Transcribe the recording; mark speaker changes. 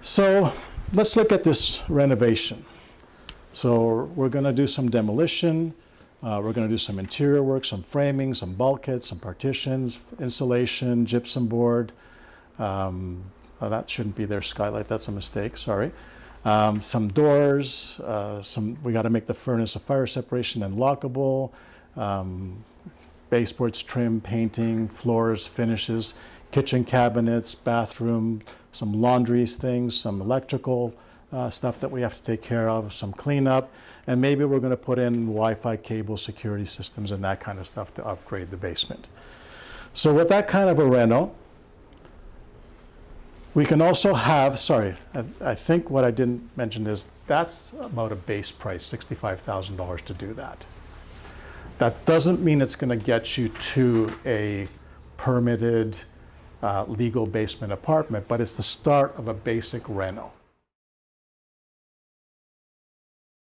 Speaker 1: So let's look at this renovation. So we're going to do some demolition. Uh, we're going to do some interior work, some framing, some bulkheads, some partitions, insulation, gypsum board. Um, oh, that shouldn't be there, skylight. That's a mistake. Sorry. Um, some doors. Uh, some. We got to make the furnace a fire separation and lockable. Um, baseboards, trim, painting, floors, finishes, kitchen cabinets, bathroom, some laundries things, some electrical uh, stuff that we have to take care of, some cleanup, and maybe we're going to put in Wi-Fi cable security systems and that kind of stuff to upgrade the basement. So with that kind of a reno, we can also have, sorry, I, I think what I didn't mention is that's about a base price, $65,000 to do that. That doesn't mean it's going to get you to a permitted uh, legal basement apartment, but it's the start of a basic reno.